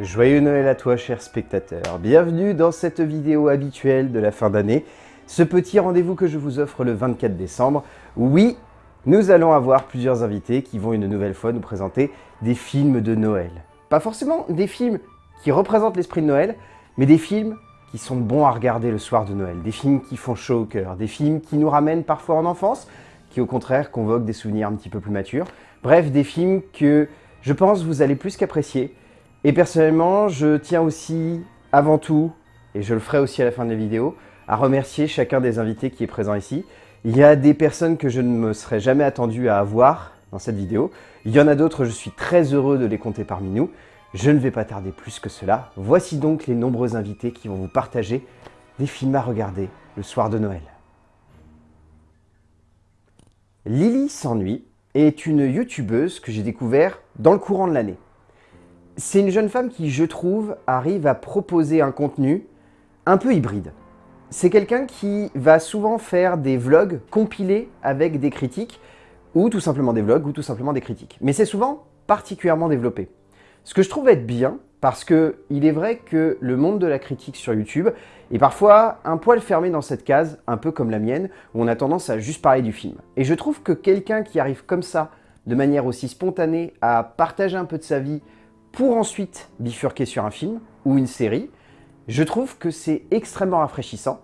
Joyeux Noël à toi cher spectateur, bienvenue dans cette vidéo habituelle de la fin d'année, ce petit rendez-vous que je vous offre le 24 décembre. Oui, nous allons avoir plusieurs invités qui vont une nouvelle fois nous présenter des films de Noël. Pas forcément des films qui représentent l'esprit de Noël, mais des films qui sont bons à regarder le soir de Noël, des films qui font chaud au cœur, des films qui nous ramènent parfois en enfance, qui au contraire convoquent des souvenirs un petit peu plus matures. Bref, des films que je pense vous allez plus qu'apprécier, et personnellement, je tiens aussi, avant tout, et je le ferai aussi à la fin de la vidéo, à remercier chacun des invités qui est présent ici. Il y a des personnes que je ne me serais jamais attendu à avoir dans cette vidéo. Il y en a d'autres, je suis très heureux de les compter parmi nous. Je ne vais pas tarder plus que cela. Voici donc les nombreux invités qui vont vous partager des films à regarder le soir de Noël. Lily s'ennuie est une youtubeuse que j'ai découvert dans le courant de l'année. C'est une jeune femme qui, je trouve, arrive à proposer un contenu un peu hybride. C'est quelqu'un qui va souvent faire des vlogs compilés avec des critiques, ou tout simplement des vlogs, ou tout simplement des critiques. Mais c'est souvent particulièrement développé. Ce que je trouve être bien, parce que il est vrai que le monde de la critique sur YouTube est parfois un poil fermé dans cette case, un peu comme la mienne, où on a tendance à juste parler du film. Et je trouve que quelqu'un qui arrive comme ça, de manière aussi spontanée, à partager un peu de sa vie, pour ensuite bifurquer sur un film ou une série, je trouve que c'est extrêmement rafraîchissant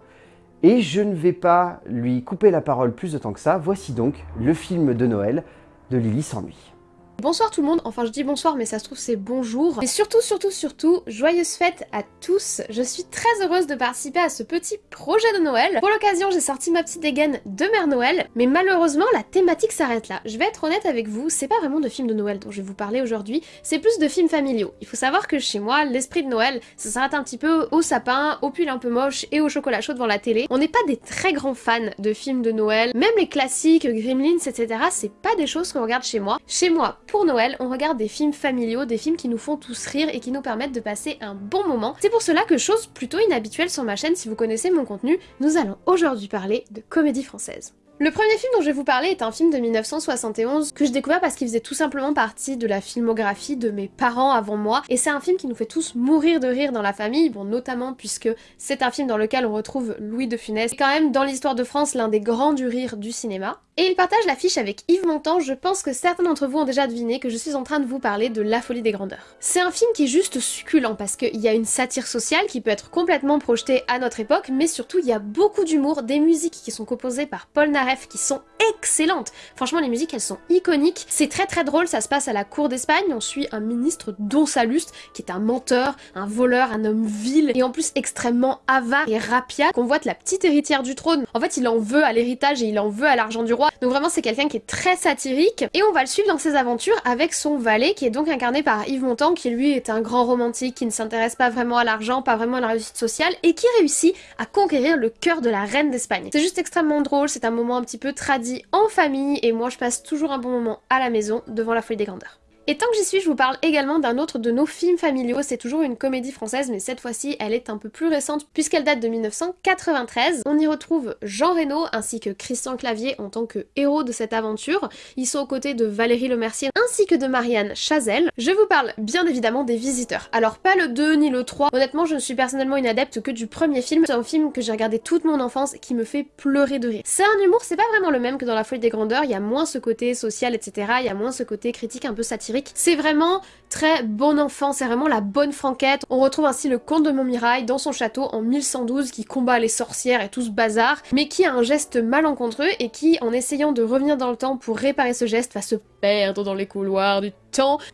et je ne vais pas lui couper la parole plus de temps que ça. Voici donc le film de Noël de Lily s'ennuie. Bonsoir tout le monde, enfin je dis bonsoir mais ça se trouve c'est bonjour. Et surtout, surtout, surtout, joyeuses fêtes à tous. Je suis très heureuse de participer à ce petit projet de Noël. Pour l'occasion, j'ai sorti ma petite dégaine de Mère Noël, mais malheureusement la thématique s'arrête là. Je vais être honnête avec vous, c'est pas vraiment de films de Noël dont je vais vous parler aujourd'hui, c'est plus de films familiaux. Il faut savoir que chez moi, l'esprit de Noël, ça s'arrête un petit peu au sapin, au pull un peu moche et au chocolat chaud devant la télé. On n'est pas des très grands fans de films de Noël, même les classiques, Gremlins, etc. C'est pas des choses qu'on regarde chez moi. Chez moi, pour Noël, on regarde des films familiaux, des films qui nous font tous rire et qui nous permettent de passer un bon moment. C'est pour cela que, chose plutôt inhabituelle sur ma chaîne si vous connaissez mon contenu, nous allons aujourd'hui parler de comédie française. Le premier film dont je vais vous parler est un film de 1971 que j'ai découvert parce qu'il faisait tout simplement partie de la filmographie de mes parents avant moi et c'est un film qui nous fait tous mourir de rire dans la famille, bon notamment puisque c'est un film dans lequel on retrouve Louis de Funès, quand même dans l'histoire de France l'un des grands du rire du cinéma. Et il partage l'affiche avec Yves Montand, je pense que certains d'entre vous ont déjà deviné que je suis en train de vous parler de La Folie des Grandeurs. C'est un film qui est juste succulent parce qu'il y a une satire sociale qui peut être complètement projetée à notre époque, mais surtout il y a beaucoup d'humour, des musiques qui sont composées par Paul Naref qui sont excellentes. Franchement les musiques elles sont iconiques, c'est très très drôle, ça se passe à la cour d'Espagne, on suit un ministre dont Saluste qui est un menteur, un voleur, un homme vil et en plus extrêmement avare et rapia, qu'on voit la petite héritière du trône. En fait il en veut à l'héritage et il en veut à l'argent du roi donc vraiment c'est quelqu'un qui est très satirique et on va le suivre dans ses aventures avec son valet qui est donc incarné par Yves Montand qui lui est un grand romantique qui ne s'intéresse pas vraiment à l'argent, pas vraiment à la réussite sociale et qui réussit à conquérir le cœur de la reine d'Espagne. C'est juste extrêmement drôle, c'est un moment un petit peu tradit en famille et moi je passe toujours un bon moment à la maison devant la folie des grandeurs. Et tant que j'y suis, je vous parle également d'un autre de nos films familiaux. C'est toujours une comédie française, mais cette fois-ci, elle est un peu plus récente puisqu'elle date de 1993. On y retrouve Jean Reno ainsi que Christian Clavier en tant que héros de cette aventure. Ils sont aux côtés de Valérie Lemercier ainsi que de Marianne Chazelle. Je vous parle bien évidemment des Visiteurs. Alors pas le 2 ni le 3. Honnêtement, je ne suis personnellement une adepte que du premier film. C'est un film que j'ai regardé toute mon enfance qui me fait pleurer de rire. C'est un humour, c'est pas vraiment le même que dans La Folie des Grandeurs. Il y a moins ce côté social, etc. Il y a moins ce côté critique un peu satirique c'est vraiment très bon enfant, c'est vraiment la bonne franquette. On retrouve ainsi le comte de Montmirail dans son château en 1112 qui combat les sorcières et tout ce bazar, mais qui a un geste malencontreux et qui, en essayant de revenir dans le temps pour réparer ce geste, va se perdre dans les couloirs du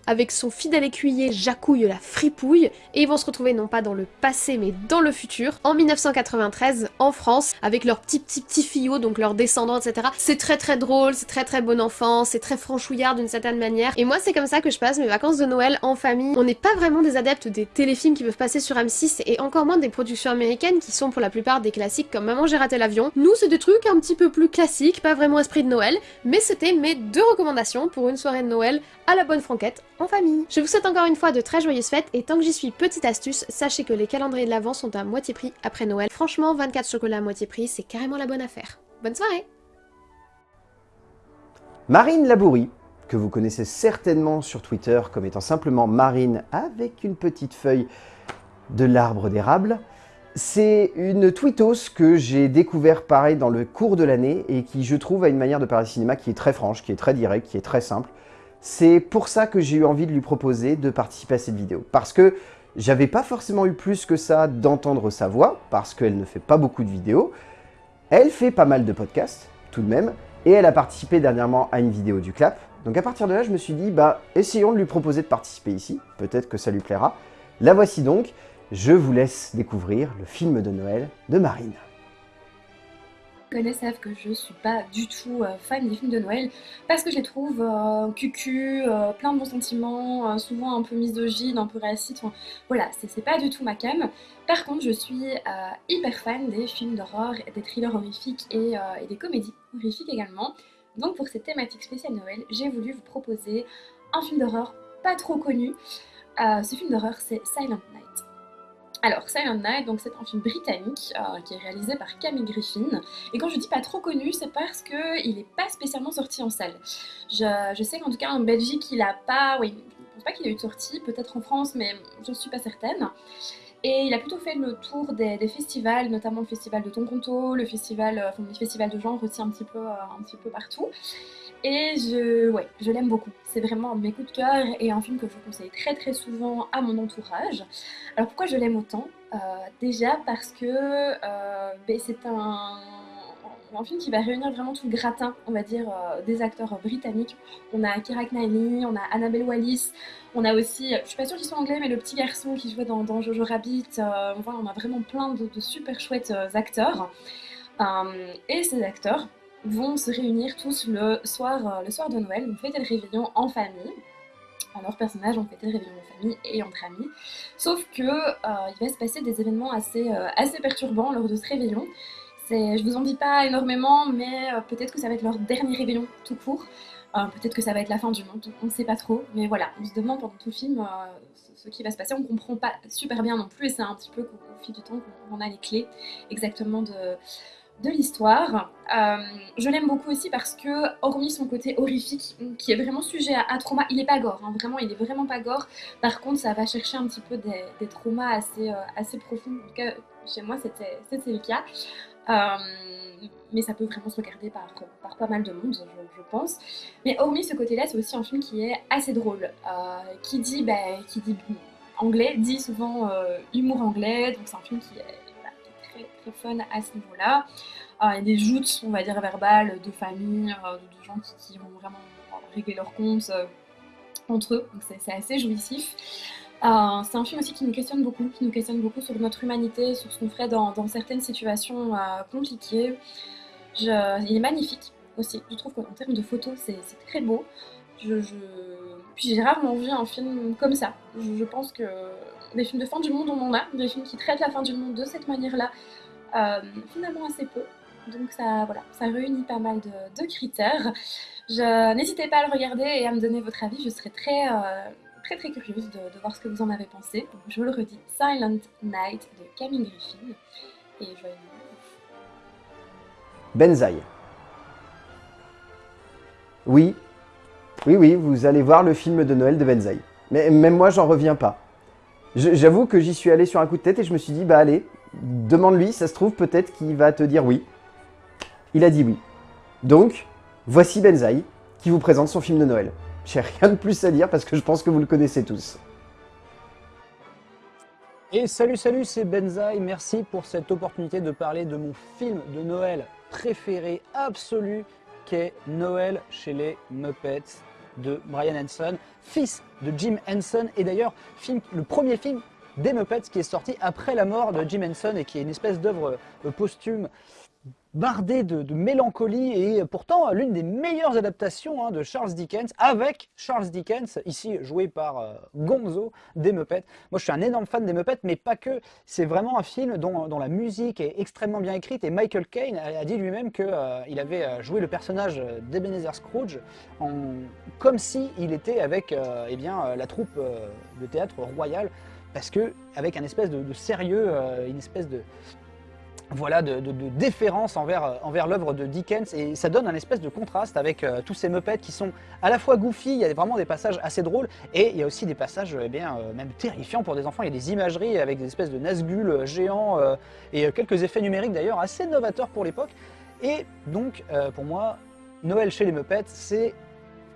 avec son fidèle écuyer Jacouille la fripouille et ils vont se retrouver non pas dans le passé mais dans le futur en 1993 en France avec leurs petits petits petits fillots donc leurs descendants etc. C'est très très drôle, c'est très très bon enfant, c'est très franchouillard d'une certaine manière et moi c'est comme ça que je passe mes vacances de Noël en famille. On n'est pas vraiment des adeptes des téléfilms qui peuvent passer sur M6 et encore moins des productions américaines qui sont pour la plupart des classiques comme Maman j'ai raté l'avion. Nous c'est des trucs un petit peu plus classiques, pas vraiment esprit de Noël, mais c'était mes deux recommandations pour une soirée de Noël à la bonne en famille. Je vous souhaite encore une fois de très joyeuses fêtes et tant que j'y suis, petite astuce, sachez que les calendriers de l'Avent sont à moitié prix après Noël. Franchement, 24 chocolats à moitié prix, c'est carrément la bonne affaire. Bonne soirée Marine Labourie que vous connaissez certainement sur Twitter comme étant simplement Marine avec une petite feuille de l'arbre d'érable. C'est une tweetos que j'ai découvert pareil dans le cours de l'année et qui je trouve a une manière de parler cinéma qui est très franche, qui est très directe, qui est très simple. C'est pour ça que j'ai eu envie de lui proposer de participer à cette vidéo. Parce que j'avais pas forcément eu plus que ça d'entendre sa voix, parce qu'elle ne fait pas beaucoup de vidéos. Elle fait pas mal de podcasts, tout de même, et elle a participé dernièrement à une vidéo du clap. Donc à partir de là, je me suis dit, bah, essayons de lui proposer de participer ici, peut-être que ça lui plaira. La voici donc, je vous laisse découvrir le film de Noël de Marine. Connaissent savent que je suis pas du tout euh, fan des films de Noël parce que je les trouve euh, cucu, euh, plein de bons sentiments, euh, souvent un peu misogynes, un peu racistes. Enfin, voilà, c'est pas du tout ma cam. Par contre, je suis hyper fan des films d'horreur, des thrillers horrifiques et, et des comédies horrifiques également. Donc pour cette thématique spéciale Noël, j'ai voulu vous proposer un film d'horreur pas trop connu. Ce film d'horreur, c'est Silent Night. Alors, Silent Night, donc c'est un film britannique euh, qui est réalisé par Camille Griffin. Et quand je dis pas trop connu, c'est parce qu'il n'est pas spécialement sorti en salle. Je, je sais qu'en tout cas en Belgique, il a pas. Oui, je pense pas qu'il a eu de sortie, peut-être en France, mais j'en suis pas certaine. Et il a plutôt fait le tour des, festivals, notamment le festival de Tonconto, le festival, euh, enfin, de genre aussi un petit peu, euh, un petit peu partout. Et je, ouais, je l'aime beaucoup. C'est vraiment un mes coups de cœur et un film que je conseille très très souvent à mon entourage. Alors pourquoi je l'aime autant? Euh, Déjà parce que euh, ben, c'est un, film qui va réunir vraiment tout le gratin, on va dire, euh, des acteurs britanniques. On a Keira Knightley, on a Annabelle Wallis, on a aussi, je suis pas sûre qu'ils soient anglais, mais le petit garçon qui jouait dans, dans Jojo Rabbit. enfin, on a vraiment plein de, super chouettes acteurs. Et ces acteurs vont se réunir tous le soir, euh, le soir de Noël, donc fêter le réveillon en famille. Alors, leurs personnages ont fêté le réveillon en famille et entre amis. Sauf que euh, il va se passer des événements assez, euh, assez perturbants lors de ce réveillon. Je vous en dis pas énormément, mais peut-être que ça va être leur dernier réveillon tout court. Peut-être que ça va être la fin du monde, on ne sait pas trop. Mais voilà, on se demande pendant tout le film ce, qui va se passer. On comprend pas super bien non plus, et c'est un petit peu qu'au au fil du temps qu'on a les clés exactement de, de l'histoire. Euh, je l'aime beaucoup aussi parce que, hormis son côté horrifique, qui est vraiment sujet à, à trauma, il est pas gore, hein, vraiment, il est vraiment pas gore. Par contre, ça va chercher un petit peu des, traumas assez, euh, assez profonds. En tout cas, chez moi, c'était le cas. Euh, mais ça peut vraiment se regarder par, pas mal de monde, je, pense. Mais hormis ce côté-là, c'est aussi un film qui est assez drôle. Qui dit, bah, qui dit anglais, dit souvent humour anglais, donc c'est un film qui est très, fun à ce niveau-là. Euh, Il y a des joutes, on va dire, verbales de famille, euh, de, gens qui, qui vont vraiment régler leurs comptes euh, entre eux, donc c'est assez jouissif. C'est un film aussi qui nous questionne beaucoup, qui nous questionne beaucoup sur notre humanité, sur ce qu'on ferait dans, dans certaines situations compliquées. Il est magnifique aussi, je trouve qu'en termes de photos, c'est très beau. Puis j'ai rarement vu un film comme ça. Je pense que des films de fin du monde, on en a, des films qui traitent la fin du monde de cette manière-là, euh, finalement assez peu. Donc ça, voilà, ça réunit pas mal de, critères. N'hésitez pas à le regarder et à me donner votre avis, je serais très, euh, très très curieuse de, voir ce que vous en avez pensé. Je vous le redis, Silent Night de Camille Griffin. Et joyeux. Benzaï. Oui, oui, oui, vous allez voir le film de Noël de Benzaï. Mais même moi, j'en reviens pas. J'avoue que j'y suis allé sur un coup de tête et je me suis dit, bah allez, demande-lui, ça se trouve peut-être qu'il va te dire oui. Il a dit oui. Donc, voici Benzaï qui vous présente son film de Noël. J'ai rien de plus à dire parce que je pense que vous le connaissez tous. Et salut salut, c'est Benzaï, merci pour cette opportunité de parler de mon film de Noël préféré absolu qu'est Noël chez les Muppets de Brian Henson, fils de Jim Henson et d'ailleurs le premier film des Muppets qui est sorti après la mort de Jim Henson et qui est une espèce d'œuvre euh, posthume bardée de, mélancolie et pourtant l'une des meilleures adaptations hein, de Charles Dickens avec Charles Dickens, ici joué par euh, Gonzo des Muppets. Moi, je suis un énorme fan des Muppets, mais pas que. C'est vraiment un film dont, la musique est extrêmement bien écrite. Et Michael Caine a, dit lui-même qu'il avait euh, joué le personnage d'Ebenezer Scrooge comme si il était avec eh la troupe de théâtre royal, parce que avec un espèce de, sérieux, euh, une espèce de voilà, de, déférence envers, euh, envers l'œuvre de Dickens et ça donne un espèce de contraste avec euh, tous ces Muppets qui sont à la fois goofy, il y a vraiment des passages assez drôles et il y a aussi des passages eh bien, même terrifiants pour des enfants, il y a des imageries avec des espèces de Nazgûl géants et quelques effets numériques d'ailleurs assez novateurs pour l'époque. Et donc pour moi Noël chez les Muppets c'est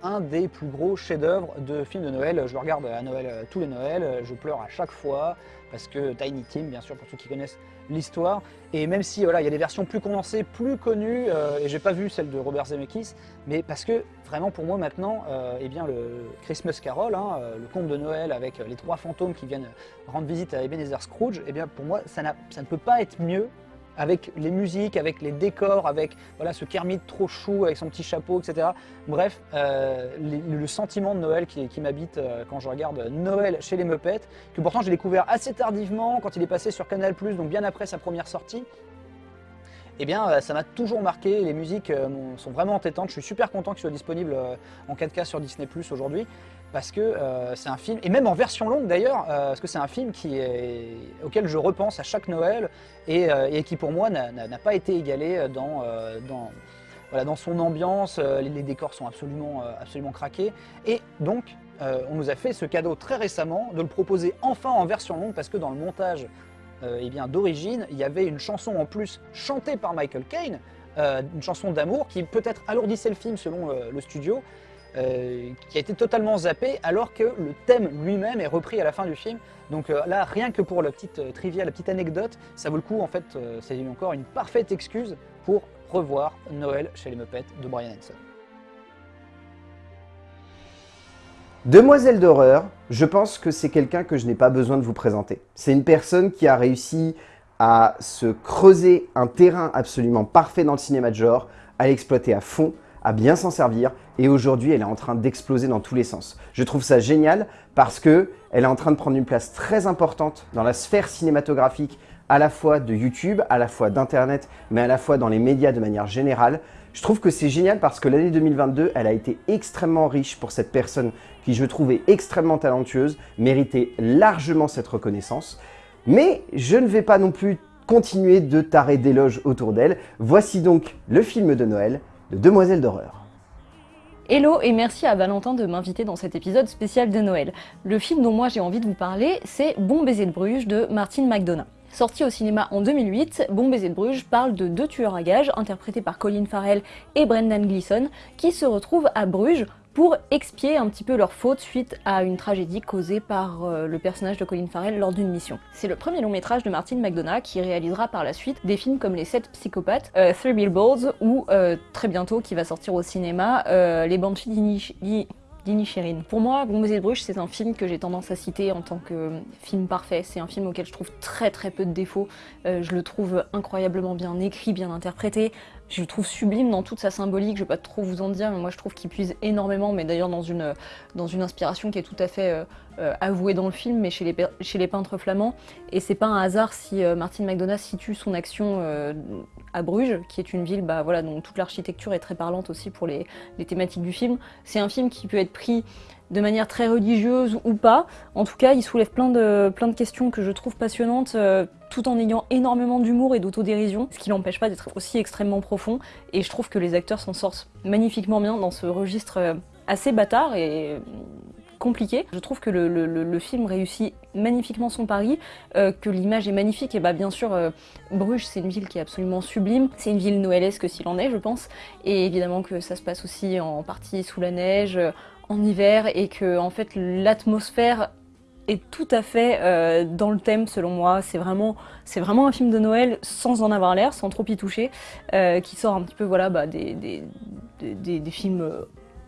un des plus gros chefs-d'œuvre de films de Noël. Je regarde à Noël tous les Noëls, je pleure à chaque fois parce que Tiny Tim, bien sûr, pour ceux qui connaissent l'histoire. Et même si voilà, il y a des versions plus condensées, plus connues, euh, et j'ai pas vu celle de Robert Zemeckis, mais parce que vraiment pour moi maintenant, euh, eh bien le Christmas Carol, hein, euh, le conte de Noël avec les trois fantômes qui viennent rendre visite à Ebenezer Scrooge, eh bien pour moi ça, ça ne peut pas être mieux avec les musiques, avec les décors, avec voilà, ce Kermit trop chou avec son petit chapeau, etc. Bref, euh, le sentiment de Noël qui, m'habite euh, quand je regarde Noël chez les Muppets, que pourtant j'ai découvert assez tardivement quand il est passé sur Canal+, donc bien après sa première sortie. Eh bien, euh, ça m'a toujours marqué, les musiques sont vraiment entêtantes, je suis super content qu'il soit disponible en 4K sur Disney+, aujourd'hui parce que euh, c'est un film, et même en version longue d'ailleurs, euh, parce que c'est un film auquel je repense à chaque Noël et, euh, qui pour moi n'a pas été égalé dans, dans, voilà, dans son ambiance, les, décors sont absolument, absolument craqués, et donc on nous a fait ce cadeau très récemment de le proposer enfin en version longue, parce que dans le montage eh d'origine, il y avait une chanson en plus chantée par Michael Caine, une chanson d'amour qui peut-être alourdissait le film selon le studio, euh, qui a été totalement zappé alors que le thème lui-même est repris à la fin du film. Donc euh, là, rien que pour la petite euh, trivia, la petite anecdote, ça vaut le coup en fait, c'est encore une parfaite excuse pour revoir Noël chez les Muppets de Brian Henson. Demoiselle d'horreur, je pense que c'est quelqu'un que je n'ai pas besoin de vous présenter. C'est une personne qui a réussi à se creuser un terrain absolument parfait dans le cinéma de genre, à l'exploiter à fond, à bien s'en servir et aujourd'hui elle est en train d'exploser dans tous les sens. Je trouve ça génial parce que elle est en train de prendre une place très importante dans la sphère cinématographique à la fois de YouTube, à la fois d'internet, mais à la fois dans les médias de manière générale. Je trouve que c'est génial parce que l'année 2022, elle a été extrêmement riche pour cette personne qui je trouvais extrêmement talentueuse, méritait largement cette reconnaissance. Mais je ne vais pas non plus continuer de tarer d'éloges autour d'elle. Voici donc le film de Noël, de Demoiselle d'horreur. Hello et merci à Valentin de m'inviter dans cet épisode spécial de Noël. Le film dont moi j'ai envie de vous parler, c'est Bon baiser de Bruges de Martin McDonough. Sorti au cinéma en 2008, Bon baiser de Bruges parle de deux tueurs à gages interprétés par Colin Farrell et Brendan Gleeson qui se retrouvent à Bruges pour expier un petit peu leur faute suite à une tragédie causée par euh, le personnage de Colin Farrell lors d'une mission. C'est le premier long métrage de Martin McDonough qui réalisera par la suite des films comme Les 7 psychopathes, euh, Three Billboards ou euh, très bientôt qui va sortir au cinéma Les Banshees d'Inisherin. Pour moi, baiser de Bruges, c'est un film que j'ai tendance à citer en tant que film parfait. C'est un film auquel je trouve très très peu de défauts. je le trouve incroyablement bien écrit, bien interprété. Je le trouve sublime dans toute sa symbolique, je vais pas trop vous en dire, mais moi je trouve qu'il puise énormément, mais d'ailleurs dans une, dans une inspiration qui est tout à fait euh, euh, avouée dans le film, mais chez les, chez les peintres flamands. Et c'est pas un hasard si euh, Martin McDonagh situe son action à Bruges, qui est une ville bah, voilà, dont toute l'architecture est très parlante aussi pour les, les thématiques du film. C'est un film qui peut être pris de manière très religieuse ou pas. En tout cas, il soulève plein de, plein de questions que je trouve passionnantes, euh, tout en ayant énormément d'humour et d'autodérision, ce qui n'empêche pas d'être aussi extrêmement profond. Et je trouve que les acteurs s'en sortent magnifiquement bien dans ce registre euh, assez bâtard et compliqué. Je trouve que le, film réussit magnifiquement son pari, euh, que l'image est magnifique, et bah bien sûr, Bruges c'est une ville qui est absolument sublime, c'est une ville noëlesque s'il en est je pense, et évidemment que ça se passe aussi en partie sous la neige, en hiver et que en fait l'atmosphère est tout à fait euh, dans le thème selon moi. C'est vraiment, un film de Noël sans en avoir l'air, sans trop y toucher, euh, qui sort un petit peu voilà, bah, des, des, films euh,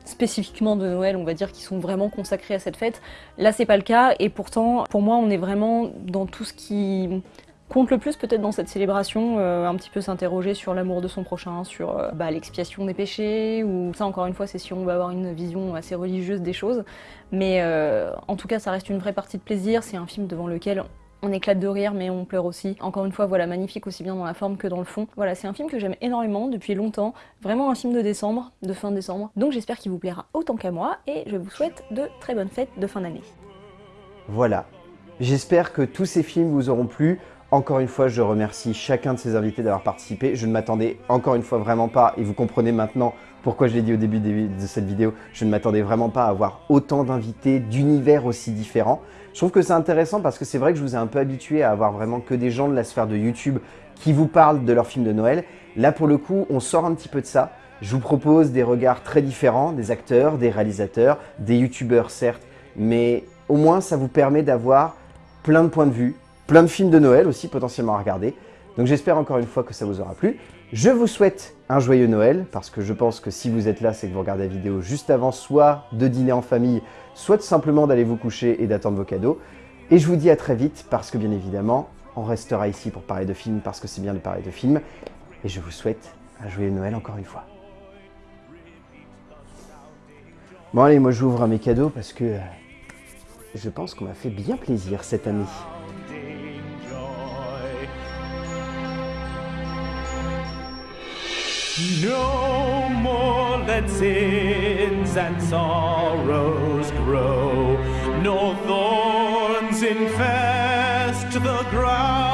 spécifiquement de Noël, on va dire, qui sont vraiment consacrés à cette fête. Là, c'est pas le cas, et pourtant, pour moi, on est vraiment dans tout ce qui compte le plus peut-être dans cette célébration, euh, un petit peu s'interroger sur l'amour de son prochain, sur euh, bah, l'expiation des péchés, ou ça encore une fois c'est si on va avoir une vision assez religieuse des choses, mais euh, en tout cas ça reste une vraie partie de plaisir, c'est un film devant lequel on éclate de rire mais on pleure aussi. Encore une fois, voilà, magnifique aussi bien dans la forme que dans le fond. Voilà, c'est un film que j'aime énormément depuis longtemps. Vraiment un film de décembre, de fin décembre. Donc j'espère qu'il vous plaira autant qu'à moi et je vous souhaite de très bonnes fêtes de fin d'année. Voilà. J'espère que tous ces films vous auront plu. Encore une fois, je remercie chacun de ces invités d'avoir participé. Je ne m'attendais encore une fois vraiment pas, et vous comprenez maintenant pourquoi je l'ai dit au début de cette vidéo, je ne m'attendais vraiment pas à avoir autant d'invités d'univers aussi différents. Je trouve que c'est intéressant parce que c'est vrai que je vous ai un peu habitué à avoir vraiment que des gens de la sphère de YouTube qui vous parlent de leurs films de Noël. Là, pour le coup, on sort un petit peu de ça. Je vous propose des regards très différents, des acteurs, des réalisateurs, des youtubeurs certes, mais au moins ça vous permet d'avoir plein de points de vue, plein de films de Noël aussi potentiellement à regarder. Donc j'espère encore une fois que ça vous aura plu. Je vous souhaite un joyeux Noël, parce que je pense que si vous êtes là, c'est que vous regardez la vidéo juste avant, soit de dîner en famille, soit simplement d'aller vous coucher et d'attendre vos cadeaux. Et je vous dis à très vite, parce que bien évidemment, on restera ici pour parler de films, parce que c'est bien de parler de films. Et je vous souhaite un joyeux Noël encore une fois. Bon allez, moi j'ouvre mes cadeaux parce que euh, je pense qu'on m'a fait bien plaisir cette année. No more let sins and sorrows grow, no thorns infest the ground.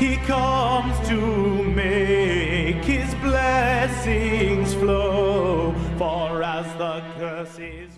He comes to make his blessings flow, for as the curse is